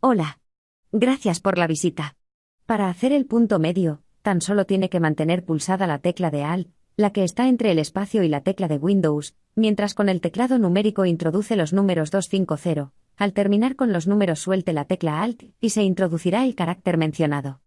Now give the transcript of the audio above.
Hola. Gracias por la visita. Para hacer el punto medio, tan solo tiene que mantener pulsada la tecla de Alt, la que está entre el espacio y la tecla de Windows, mientras con el teclado numérico introduce los números 250. Al terminar con los números suelte la tecla Alt y se introducirá el carácter mencionado.